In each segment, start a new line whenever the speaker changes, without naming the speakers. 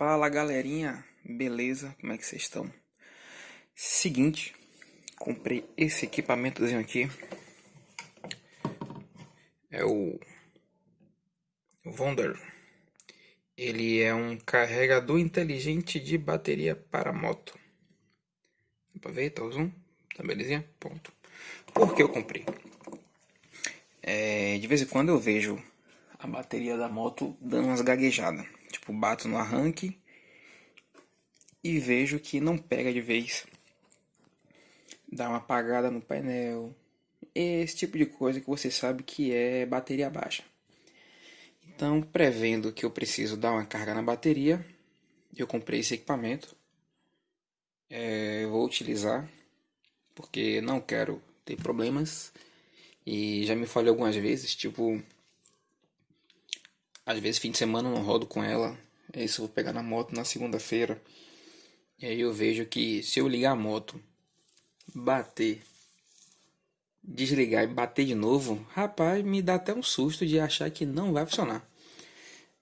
Fala galerinha, beleza? Como é que vocês estão? Seguinte, comprei esse equipamentozinho aqui. É o Wonder. Ele é um carregador inteligente de bateria para moto. Dá ver? Tá o zoom? Tá belezinha? Ponto. Por que eu comprei? É, de vez em quando eu vejo a bateria da moto dando umas gaguejadas. Tipo, bato no arranque e vejo que não pega de vez. Dá uma apagada no painel. Esse tipo de coisa que você sabe que é bateria baixa. Então, prevendo que eu preciso dar uma carga na bateria, eu comprei esse equipamento. É, vou utilizar porque não quero ter problemas. E já me falhou algumas vezes, tipo, às vezes fim de semana eu não rodo com ela. É isso, eu vou pegar na moto na segunda-feira. E aí eu vejo que se eu ligar a moto, bater, desligar e bater de novo, rapaz, me dá até um susto de achar que não vai funcionar.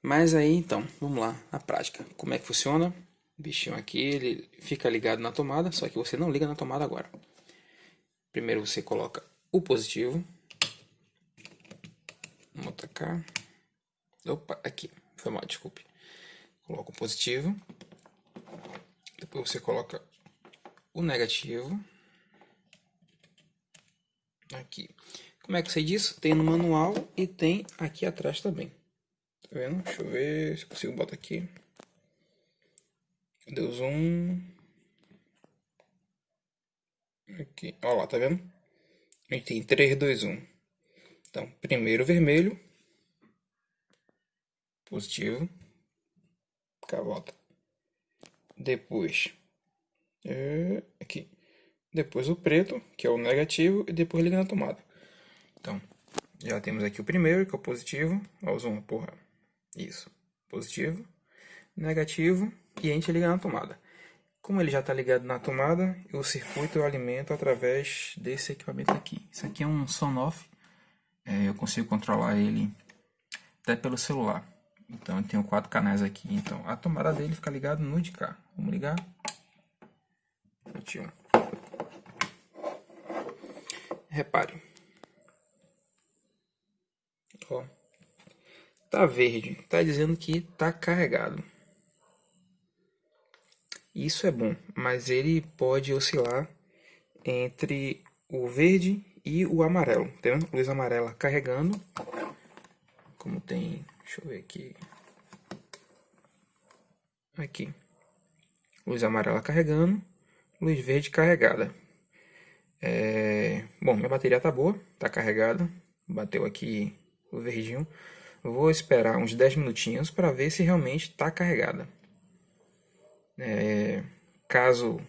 Mas aí então, vamos lá, na prática. Como é que funciona? O bichinho aqui, ele fica ligado na tomada, só que você não liga na tomada agora. Primeiro você coloca o positivo. Vamos botar cá. Opa, aqui. Foi mal, desculpe. Coloca o positivo. Depois você coloca o negativo. Aqui. Como é que eu sei disso? Tem no manual e tem aqui atrás também. Tá vendo? Deixa eu ver se eu consigo botar aqui. Deu zoom. Aqui. Olha lá, tá vendo? A gente tem 3, 2, 1. Então, primeiro vermelho, positivo, volta. Depois, é, aqui. Depois o preto, que é o negativo, e depois liga na tomada. Então, já temos aqui o primeiro, que é o positivo. Olha o zoom, porra. Isso. Positivo, negativo, e a gente liga na tomada. Como ele já está ligado na tomada, o circuito eu alimento através desse equipamento aqui. Isso aqui é um Sonoff. É, eu consigo controlar ele até pelo celular. Então eu tenho quatro canais aqui. Então a tomada dele fica ligada no de cá. Vamos ligar. 21. Repare. Ó. Tá verde. Tá dizendo que tá carregado. Isso é bom, mas ele pode oscilar entre o verde e o amarelo, vendo? Luz amarela carregando, como tem Deixa eu ver aqui. Aqui. Luz amarela carregando. Luz verde carregada. É... Bom, minha bateria tá boa. Tá carregada. Bateu aqui o verdinho. Vou esperar uns 10 minutinhos para ver se realmente está carregada. É... Caso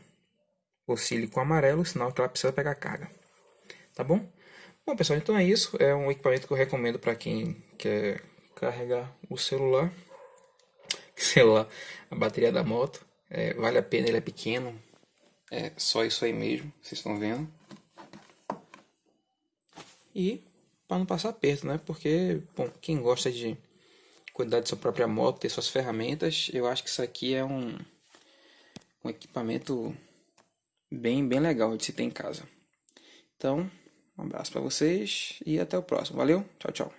oscile com amarelo, sinal que ela precisa pegar carga. Tá bom? Bom, pessoal, então é isso. É um equipamento que eu recomendo para quem quer carregar o celular, celular, a bateria da moto. É, vale a pena, ele é pequeno. É só isso aí mesmo, vocês estão vendo. E para não passar perto, né? Porque, bom, quem gosta de cuidar de sua própria moto, ter suas ferramentas, eu acho que isso aqui é um, um equipamento bem, bem legal de se ter em casa. Então, um abraço para vocês e até o próximo. Valeu, tchau, tchau.